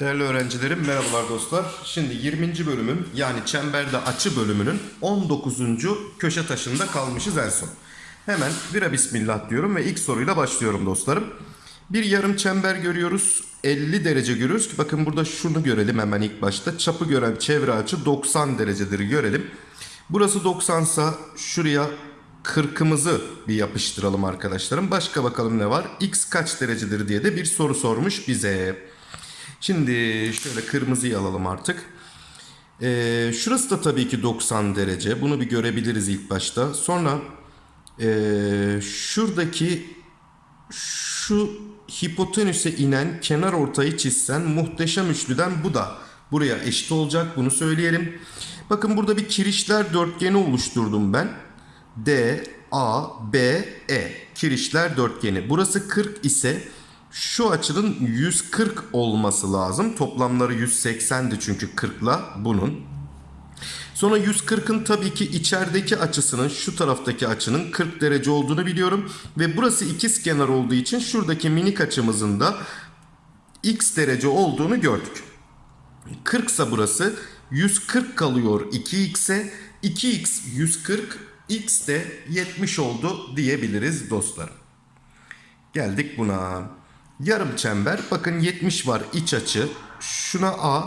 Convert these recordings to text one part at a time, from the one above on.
Değerli öğrencilerim merhabalar dostlar. Şimdi 20. bölümün yani çemberde açı bölümünün 19. köşe taşında kalmışız en son. Hemen vira bismillah diyorum ve ilk soruyla başlıyorum dostlarım. Bir yarım çember görüyoruz. 50 derece görüyoruz ki bakın burada şunu görelim hemen ilk başta. Çapı gören çevre açı 90 derecedir görelim. Burası 90 sa şuraya 40'ımızı bir yapıştıralım arkadaşlarım. Başka bakalım ne var? X kaç derecedir diye de bir soru sormuş bize. Şimdi şöyle kırmızıyı alalım artık. Ee, şurası da tabii ki 90 derece. Bunu bir görebiliriz ilk başta. Sonra ee, şuradaki şu hipotenüse inen kenar ortayı çizsen muhteşem üçlüden bu da buraya eşit olacak. Bunu söyleyelim. Bakın burada bir kirişler dörtgeni oluşturdum ben. D, A, B, E. Kirişler dörtgeni. Burası 40 ise şu açının 140 olması lazım. Toplamları 180'di çünkü 40'la bunun. Sonra 140'ın tabii ki içerideki açısının şu taraftaki açının 40 derece olduğunu biliyorum. Ve burası ikiz kenar olduğu için şuradaki minik açımızın da x derece olduğunu gördük. 40 ise burası 140 kalıyor 2x'e. 2x 140 x de 70 oldu diyebiliriz dostlarım. Geldik buna. Yarım çember. Bakın 70 var iç açı. Şuna A,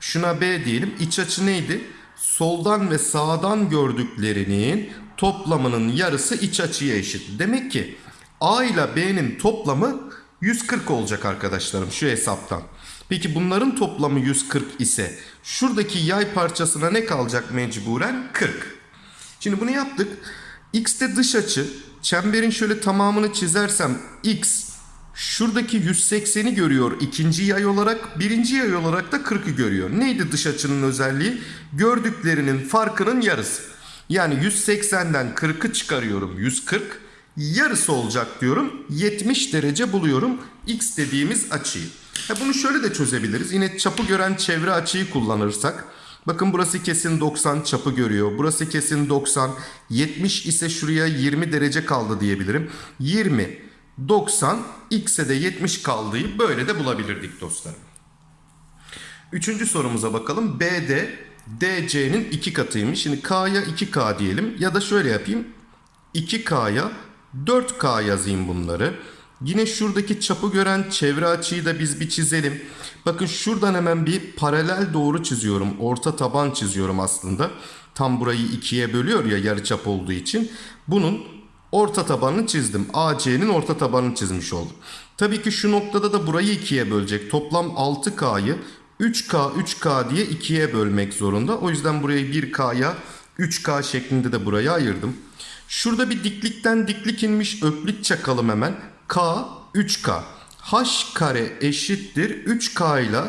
şuna B diyelim. İç açı neydi? Soldan ve sağdan gördüklerinin toplamının yarısı iç açıya eşit. Demek ki A ile B'nin toplamı 140 olacak arkadaşlarım şu hesaptan. Peki bunların toplamı 140 ise şuradaki yay parçasına ne kalacak mecburen? 40. Şimdi bunu yaptık. X de dış açı. Çemberin şöyle tamamını çizersem X şuradaki 180'i görüyor ikinci yay olarak. Birinci yay olarak da 40'ı görüyor. Neydi dış açının özelliği? Gördüklerinin farkının yarısı. Yani 180'den 40'ı çıkarıyorum 140. Yarısı olacak diyorum. 70 derece buluyorum X dediğimiz açıyı. Ha bunu şöyle de çözebiliriz. Yine çapı gören çevre açıyı kullanırsak. Bakın burası kesin 90 çapı görüyor. Burası kesin 90. 70 ise şuraya 20 derece kaldı diyebilirim. 20, 90, x'e de 70 kaldığı böyle de bulabilirdik dostlarım. Üçüncü sorumuza bakalım. BD DC'nin iki katıymış. Şimdi K'ya 2K diyelim. Ya da şöyle yapayım. 2K'ya 4K yazayım bunları. Yine şuradaki çapı gören çevre açıyı da biz bir çizelim. Bakın şuradan hemen bir paralel doğru çiziyorum. Orta taban çiziyorum aslında. Tam burayı ikiye bölüyor ya yarıçap olduğu için. Bunun orta tabanını çizdim. AC'nin orta tabanını çizmiş oldum. Tabii ki şu noktada da burayı ikiye bölecek. Toplam 6K'yı 3K 3K diye ikiye bölmek zorunda. O yüzden burayı 1K'ya 3K şeklinde de buraya ayırdım. Şurada bir diklikten diklik inmiş öklit çakalım hemen. K 3K. H kare eşittir 3K ile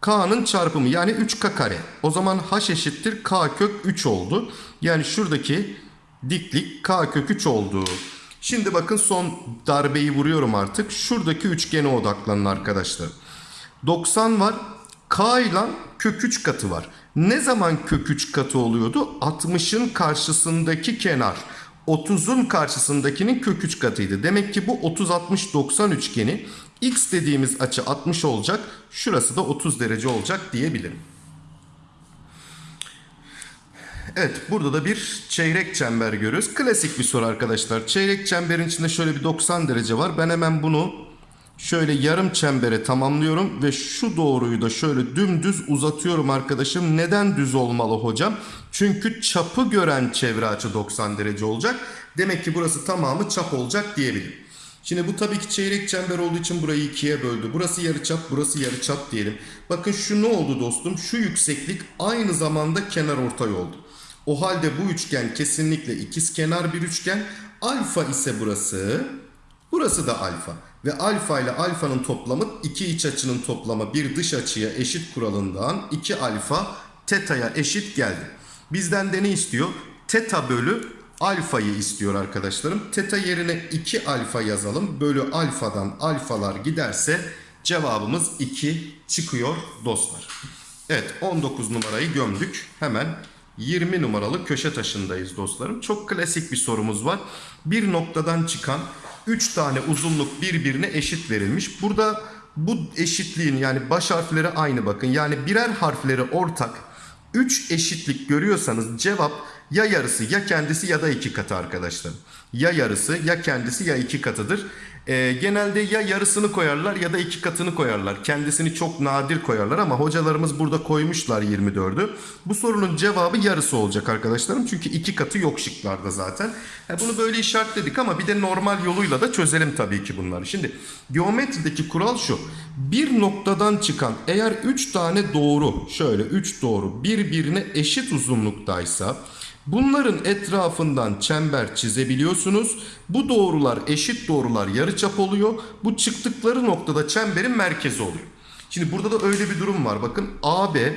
K'nın çarpımı yani 3K kare. O zaman H eşittir K kök 3 oldu. Yani şuradaki diklik K kök 3 oldu. Şimdi bakın son darbeyi vuruyorum artık. Şuradaki üçgene odaklanın arkadaşlar. 90 var. K ile kök 3 katı var. Ne zaman kök 3 katı oluyordu? 60'ın karşısındaki kenar. 30'un karşısındakinin kök 3 katıydı. Demek ki bu 30-60-90 üçgeni x dediğimiz açı 60 olacak. Şurası da 30 derece olacak diyebilirim. Evet burada da bir çeyrek çember görüyoruz. Klasik bir soru arkadaşlar. Çeyrek çemberin içinde şöyle bir 90 derece var. Ben hemen bunu şöyle yarım çembere tamamlıyorum ve şu doğruyu da şöyle dümdüz uzatıyorum arkadaşım. Neden düz olmalı hocam? Çünkü çapı gören çevre açı 90 derece olacak. Demek ki burası tamamı çap olacak diyebilirim. Şimdi bu tabii ki çeyrek çember olduğu için burayı ikiye böldü. Burası yarıçap, burası yarıçap diyelim. Bakın şu ne oldu dostum? Şu yükseklik aynı zamanda kenar ortay oldu. O halde bu üçgen kesinlikle ikiz kenar bir üçgen. Alfa ise burası. Burası da alfa. Ve alfa ile alfanın toplamı iki iç açının toplamı bir dış açıya eşit kuralından 2 alfa teta'ya eşit geldi. Bizden de ne istiyor? Teta bölü alfayı istiyor arkadaşlarım. Teta yerine 2 alfa yazalım. Bölü alfadan alfalar giderse cevabımız 2 çıkıyor dostlar. Evet 19 numarayı gömdük. Hemen 20 numaralı köşe taşındayız dostlarım. Çok klasik bir sorumuz var. Bir noktadan çıkan 3 tane uzunluk birbirine eşit verilmiş. Burada bu eşitliğin yani baş harfleri aynı bakın. Yani birer harfleri ortak 3 eşitlik görüyorsanız cevap ya yarısı ya kendisi ya da iki katı arkadaşlar. Ya yarısı ya kendisi ya iki katıdır. Ee, genelde ya yarısını koyarlar ya da iki katını koyarlar. Kendisini çok nadir koyarlar ama hocalarımız burada koymuşlar 24'ü. Bu sorunun cevabı yarısı olacak arkadaşlarım. Çünkü iki katı yok şıklarda zaten. Ha, bunu böyle işaretledik ama bir de normal yoluyla da çözelim tabii ki bunları. Şimdi geometrideki kural şu. Bir noktadan çıkan eğer 3 tane doğru şöyle 3 doğru birbirine eşit uzunluktaysa Bunların etrafından çember çizebiliyorsunuz. Bu doğrular eşit doğrular yarıçap oluyor. Bu çıktıkları noktada çemberin merkezi oluyor. Şimdi burada da öyle bir durum var. Bakın AB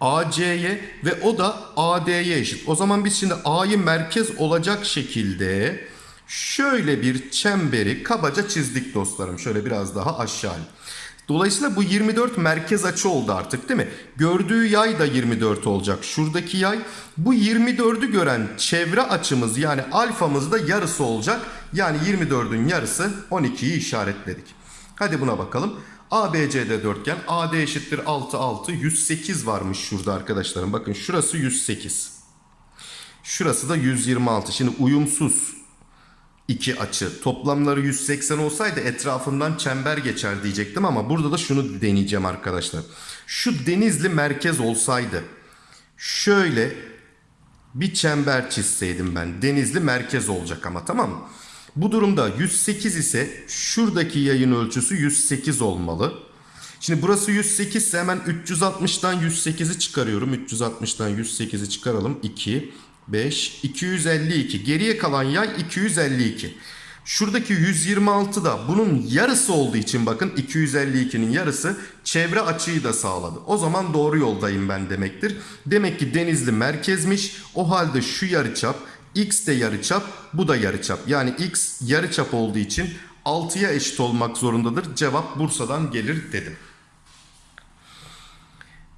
AC'ye ve o da AD'ye eşit. O zaman biz şimdi A'yı merkez olacak şekilde şöyle bir çemberi kabaca çizdik dostlarım. Şöyle biraz daha aşağı. Dolayısıyla bu 24 merkez açı oldu artık değil mi? Gördüğü yay da 24 olacak. Şuradaki yay bu 24'ü gören çevre açımız yani alfamız da yarısı olacak. Yani 24'ün yarısı 12'yi işaretledik. Hadi buna bakalım. ABCD dörtgen AD eşittir 6 6 108 varmış şurada arkadaşlarım. Bakın şurası 108. Şurası da 126. Şimdi uyumsuz iki açı. Toplamları 180 olsaydı etrafından çember geçer diyecektim ama burada da şunu deneyeceğim arkadaşlar. Şu denizli merkez olsaydı şöyle bir çember çizseydim ben. Denizli merkez olacak ama tamam mı? Bu durumda 108 ise şuradaki yayın ölçüsü 108 olmalı. Şimdi burası 108 ise hemen 360'dan 108'i çıkarıyorum. 360'dan 108'i çıkaralım. 2, 5, 252. Geriye kalan yay 252. Şuradaki 126 da bunun yarısı olduğu için bakın 252'nin yarısı çevre açıyı da sağladı. O zaman doğru yoldayım ben demektir. Demek ki Denizli merkezmiş. O halde şu yarıçap x de yarıçap bu da yarıçap. Yani x yarıçap olduğu için 6'ya eşit olmak zorundadır. Cevap Bursa'dan gelir dedim.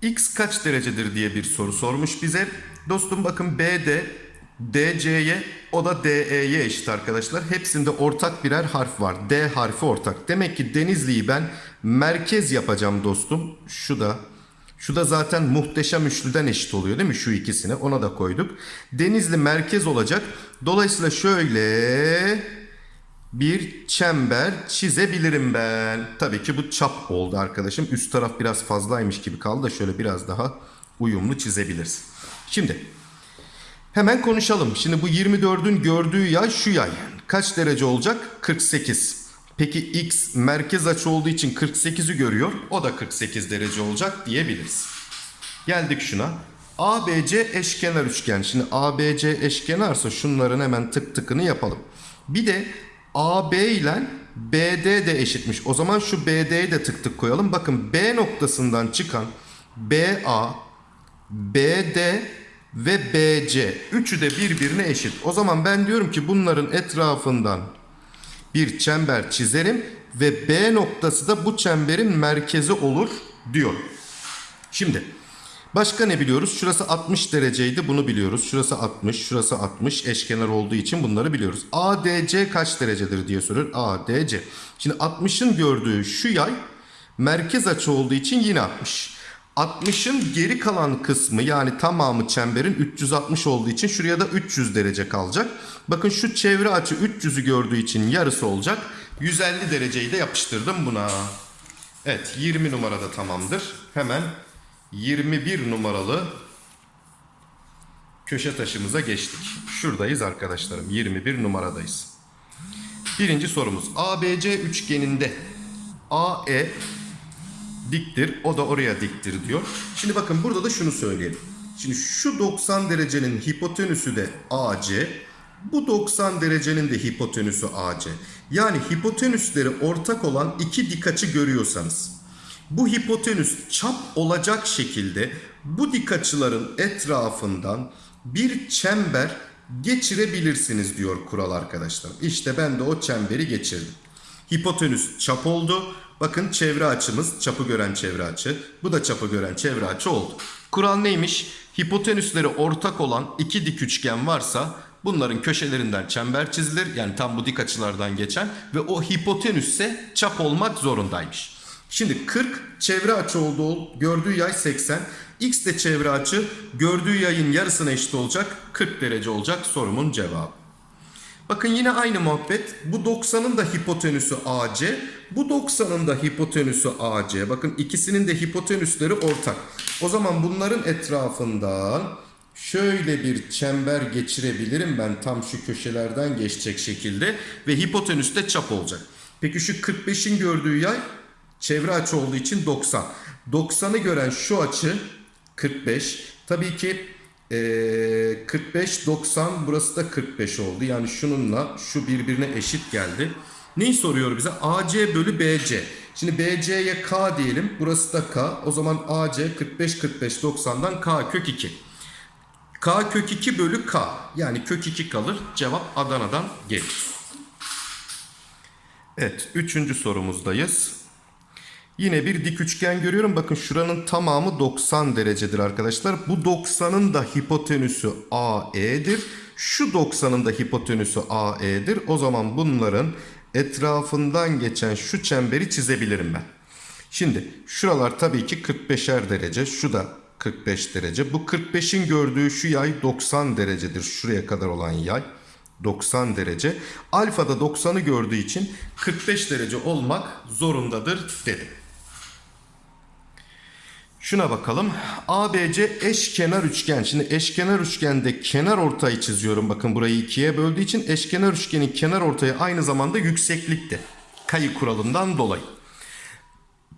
X kaç derecedir diye bir soru sormuş bize. Dostum bakın BD DC'ye o da DE'ye eşit arkadaşlar. Hepsinde ortak birer harf var. D harfi ortak. Demek ki Denizli'yi ben merkez yapacağım dostum. Şu da şu da zaten muhteşem üçlüden eşit oluyor değil mi? Şu ikisini ona da koyduk. Denizli merkez olacak. Dolayısıyla şöyle bir çember çizebilirim ben. Tabii ki bu çap oldu arkadaşım. Üst taraf biraz fazlaymış gibi kaldı da şöyle biraz daha uyumlu çizebiliriz. Şimdi hemen konuşalım. Şimdi bu 24'ün gördüğü yay şu yay. Kaç derece olacak? 48. Peki x merkez açı olduğu için 48'i görüyor. O da 48 derece olacak diyebiliriz. Geldik şuna. ABC eşkenar üçgen. Şimdi ABC eşkenarsa şunların hemen tık tıkını yapalım. Bir de AB ile BD de eşitmiş. O zaman şu BD'yi de tık tık koyalım. Bakın B noktasından çıkan BA, BD ve BC üçü de birbirine eşit. O zaman ben diyorum ki bunların etrafından bir çember çizerim ve B noktası da bu çemberin merkezi olur diyor. Şimdi başka ne biliyoruz? Şurası 60 dereceydi bunu biliyoruz. Şurası 60, şurası 60 eşkenar olduğu için bunları biliyoruz. ADC kaç derecedir diye soruyor. ADC. Şimdi 60'ın gördüğü şu yay merkez açı olduğu için yine 60. 60'ın geri kalan kısmı yani tamamı çemberin 360 olduğu için şuraya da 300 derece kalacak. Bakın şu çevre açı 300'ü gördüğü için yarısı olacak. 150 dereceyi de yapıştırdım buna. Evet 20 numarada tamamdır. Hemen 21 numaralı köşe taşımıza geçtik. Şuradayız arkadaşlarım. 21 numaradayız. Birinci sorumuz. ABC üçgeninde AE diktir. O da oraya diktir diyor. Şimdi bakın burada da şunu söyleyelim. Şimdi şu 90 derecenin hipotenüsü de AC. Bu 90 derecenin de hipotenüsü AC. Yani hipotenüsleri ortak olan iki dik açı görüyorsanız bu hipotenüs çap olacak şekilde bu dik açıların etrafından bir çember geçirebilirsiniz diyor kural arkadaşlar. İşte ben de o çemberi geçirdim. Hipotenüs çap oldu. Bakın çevre açımız çapı gören çevre açı. Bu da çapı gören çevre açı oldu. Kural neymiş? Hipotenüsleri ortak olan iki dik üçgen varsa bunların köşelerinden çember çizilir. Yani tam bu dik açılardan geçen ve o hipotenüsse çap olmak zorundaymış. Şimdi 40 çevre açı olduğu gördüğü yay 80. X de çevre açı gördüğü yayın yarısına eşit olacak. 40 derece olacak sorumun cevabı. Bakın yine aynı muhabbet. Bu 90'ın da hipotenüsü AC. Bu 90'ın da hipotenüsü AC. Bakın ikisinin de hipotenüsleri ortak. O zaman bunların etrafından şöyle bir çember geçirebilirim ben tam şu köşelerden geçecek şekilde ve hipotenüs de çap olacak. Peki şu 45'in gördüğü yay çevre açı olduğu için 90. 90'ı gören şu açı 45. Tabii ki ee, 45 90 burası da 45 oldu. Yani şununla şu birbirine eşit geldi. Neyi soruyor bize? AC bölü BC. Şimdi BC'ye K diyelim. Burası da K. O zaman AC 45 45 90'dan K kök 2. K kök 2 bölü K. Yani kök 2 kalır. Cevap Adana'dan gelir. Evet. Üçüncü sorumuzdayız. Yine bir dik üçgen görüyorum. Bakın şuranın tamamı 90 derecedir arkadaşlar. Bu 90'ın da hipotenüsü AE'dir. Şu 90'ın da hipotenüsü AE'dir. O zaman bunların etrafından geçen şu çemberi çizebilirim ben. Şimdi şuralar tabii ki 45'er derece. Şu da 45 derece. Bu 45'in gördüğü şu yay 90 derecedir. Şuraya kadar olan yay. 90 derece. Alfa da 90'ı gördüğü için 45 derece olmak zorundadır dedim. Şuna bakalım. ABC eşkenar üçgen. Şimdi eşkenar üçgende kenar ortayı çiziyorum. Bakın burayı ikiye böldüğü için eşkenar üçgenin kenar ortayı aynı zamanda yükseklikte. Kayı kuralından dolayı.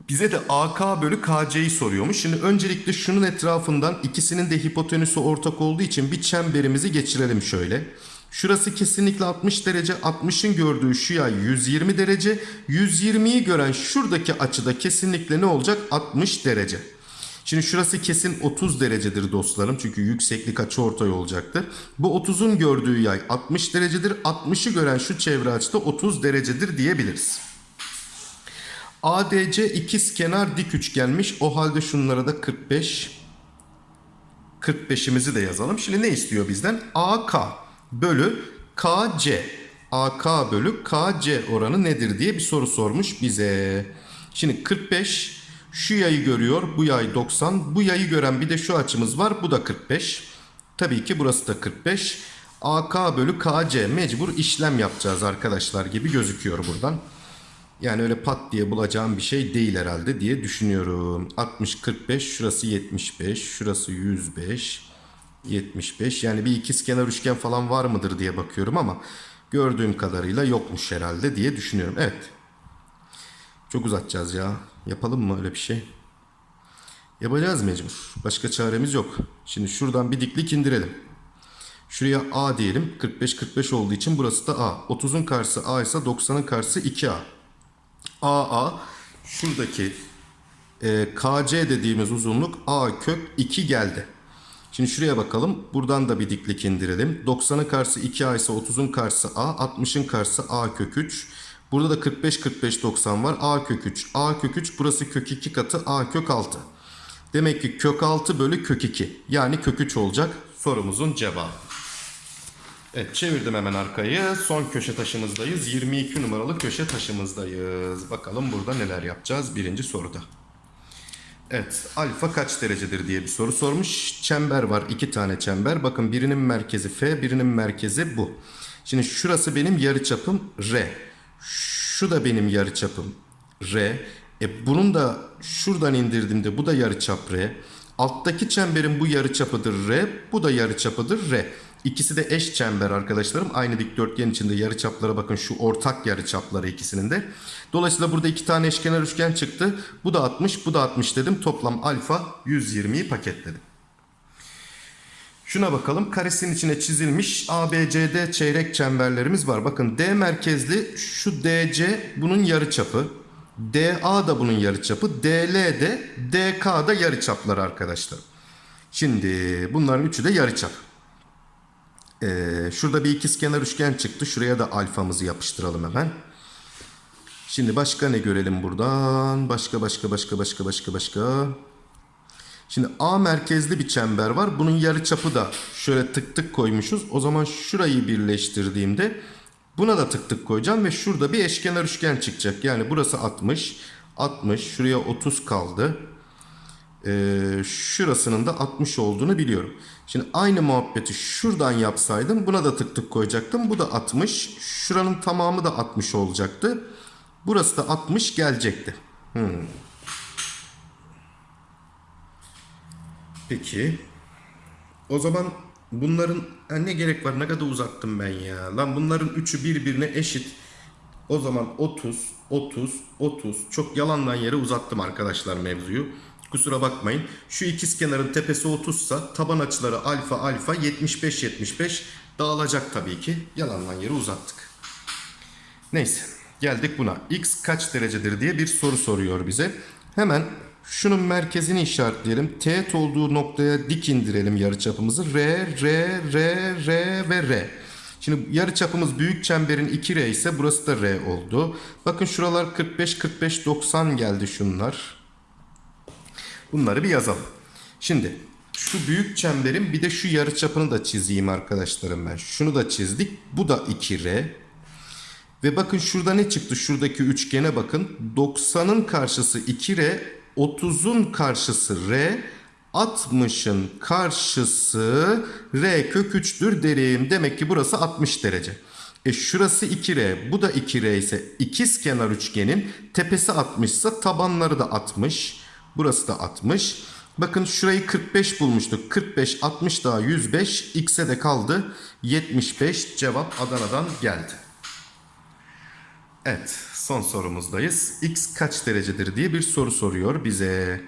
Bize de AK bölü KC'yi soruyormuş. Şimdi öncelikle şunun etrafından ikisinin de hipotenüsü ortak olduğu için bir çemberimizi geçirelim şöyle. Şurası kesinlikle 60 derece. 60'ın gördüğü şu yay 120 derece. 120'yi gören şuradaki açıda kesinlikle ne olacak? 60 derece. Şimdi şurası kesin 30 derecedir dostlarım. Çünkü yükseklik açı ortay olacaktır. Bu 30'un gördüğü yay 60 derecedir. 60'ı gören şu çevre açıda 30 derecedir diyebiliriz. ADC ikiz kenar dik üçgenmiş. O halde şunlara da 45 45'imizi de yazalım. Şimdi ne istiyor bizden? AK bölü KC. AK bölü KC oranı nedir diye bir soru sormuş bize. Şimdi 45 şu yayı görüyor. Bu yay 90. Bu yayı gören bir de şu açımız var. Bu da 45. Tabii ki burası da 45. AK bölü KC mecbur işlem yapacağız arkadaşlar gibi gözüküyor buradan. Yani öyle pat diye bulacağım bir şey değil herhalde diye düşünüyorum. 60 45 şurası 75 şurası 105 75 yani bir ikizkenar üçgen falan var mıdır diye bakıyorum ama gördüğüm kadarıyla yokmuş herhalde diye düşünüyorum. Evet. Çok uzatacağız ya. Yapalım mı öyle bir şey? Yapacağız mecbur. Başka çaremiz yok. Şimdi şuradan bir diklik indirelim. Şuraya A diyelim. 45-45 olduğu için burası da A. 30'un karşısı A ise 90'ın karşısı 2A. AA şuradaki e, KC dediğimiz uzunluk A kök 2 geldi. Şimdi şuraya bakalım. Buradan da bir diklik indirelim. 90'ın karşısı 2A ise 30'un karşısı A. 60'ın karşısı A kök 3. Burada da 45 45 90 var. A kök 3. A kök 3 burası kök 2 katı A kök 6. Demek ki kök 6 bölü kök 2. Yani kök 3 olacak sorumuzun cevabı. Evet çevirdim hemen arkayı. Son köşe taşımızdayız. 22 numaralı köşe taşımızdayız. Bakalım burada neler yapacağız birinci soruda. Evet alfa kaç derecedir diye bir soru sormuş. Çember var iki tane çember. Bakın birinin merkezi F birinin merkezi bu. Şimdi şurası benim yarıçapım R. Şu da benim yarıçapım R. E bunun da şuradan indirdiğimde bu da yarıçap R. Alttaki çemberin bu yarıçapıdır R. Bu da yarıçapıdır R. İkisi de eş çember arkadaşlarım. Aynı dikdörtgen içinde yarıçaplara bakın şu ortak yarıçapları ikisinin de. Dolayısıyla burada iki tane eşkenar üçgen çıktı. Bu da 60 bu da 60 dedim. Toplam alfa 120'yi paketledim. Şuna bakalım. Karesinin içine çizilmiş ABCD çeyrek çemberlerimiz var. Bakın D merkezli şu DC bunun yarıçapı. DA da bunun yarıçapı. DL de DK da yarıçapları arkadaşlar. Şimdi bunların üçü de yarıçap. Ee, şurada bir ikizkenar üçgen çıktı. Şuraya da alfamızı yapıştıralım hemen. Şimdi başka ne görelim buradan? Başka başka başka başka başka başka. Şimdi A merkezli bir çember var. Bunun yarıçapı da şöyle tık tık koymuşuz. O zaman şurayı birleştirdiğimde buna da tık tık koyacağım ve şurada bir eşkenar üçgen çıkacak. Yani burası 60, 60, şuraya 30 kaldı. Ee, şurasının da 60 olduğunu biliyorum. Şimdi aynı muhabbeti şuradan yapsaydım buna da tık tık koyacaktım. Bu da 60. Şuranın tamamı da 60 olacaktı. Burası da 60 gelecekti. Hmm. Peki. O zaman bunların ha, ne gerek var? Ne kadar uzattım ben ya. Lan bunların üçü birbirine eşit. O zaman 30, 30, 30. Çok yalandan yere uzattım arkadaşlar mevzuyu. Kusura bakmayın. Şu ikiz kenarın tepesi 30 sa taban açıları alfa alfa 75 75 dağılacak tabii ki. Yalandan yere uzattık. Neyse geldik buna. X kaç derecedir diye bir soru soruyor bize. Hemen şunun merkezini işaretleyelim. Teğet olduğu noktaya dik indirelim yarıçapımızı. R, R, R, R ve R. Şimdi yarıçapımız büyük çemberin 2R ise burası da R oldu. Bakın şuralar 45, 45, 90 geldi şunlar. Bunları bir yazalım. Şimdi şu büyük çemberin bir de şu yarıçapını da çizeyim arkadaşlarım ben. Şunu da çizdik. Bu da 2R. Ve bakın şurada ne çıktı? Şuradaki üçgene bakın. 90'ın karşısı 2R, 30'un karşısı R, 60'ın karşısı R kök 3'tür derim. Demek ki burası 60 derece. E şurası 2R, bu da 2R ise ikiz kenar üçgenin tepesi 60 ise tabanları da 60. Burası da 60. Bakın şurayı 45 bulmuştuk. 45, 60 daha 105. X'e de kaldı. 75 cevap Adana'dan geldi. Evet, son sorumuzdayız. X kaç derecedir diye bir soru soruyor bize.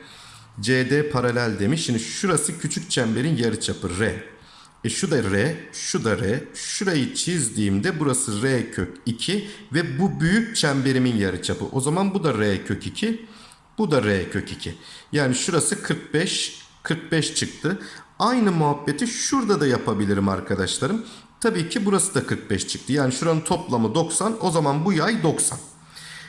CD paralel demiş. Şimdi şurası küçük çemberin yarıçapı R. E şu da R, şu da R. Şurayı çizdiğimde burası R kök 2 ve bu büyük çemberimin yarıçapı. O zaman bu da R kök 2. Bu da R kök 2. Yani şurası 45, 45 çıktı. Aynı muhabbeti şurada da yapabilirim arkadaşlarım. Tabii ki burası da 45 çıktı. Yani şuranın toplamı 90. O zaman bu yay 90.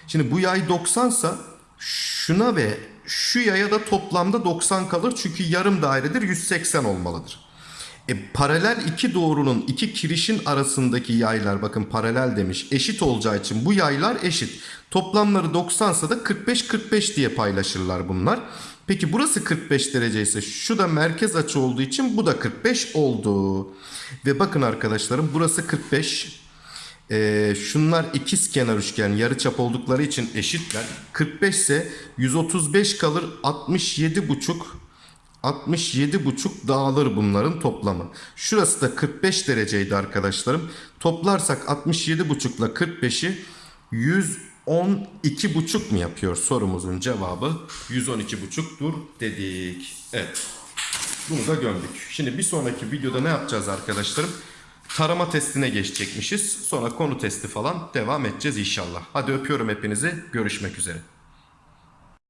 Şimdi bu yay 90 sa şuna ve şu yaya da toplamda 90 kalır. Çünkü yarım dairedir 180 olmalıdır. E, paralel iki doğrunun iki kirişin arasındaki yaylar bakın paralel demiş eşit olacağı için bu yaylar eşit. Toplamları 90 sa da 45-45 diye paylaşırlar bunlar. Peki burası 45 derece ise şu da merkez açı olduğu için bu da 45 oldu. Ve bakın arkadaşlarım burası 45. Ee, şunlar ikiz kenar üçgen yarıçap oldukları için eşitler. 45 ise 135 kalır 67 buçuk. 67 buçuk dağılır bunların toplamı. Şurası da 45 dereceydi arkadaşlarım. Toplarsak 67 buçukla 45'i 100 112,5 mu yapıyor sorumuzun cevabı 112,5'dur dedik. Evet. Bunu da gömdük. Şimdi bir sonraki videoda ne yapacağız arkadaşlarım? Tarama testine geçecekmişiz. Sonra konu testi falan devam edeceğiz inşallah. Hadi öpüyorum hepinizi. Görüşmek üzere.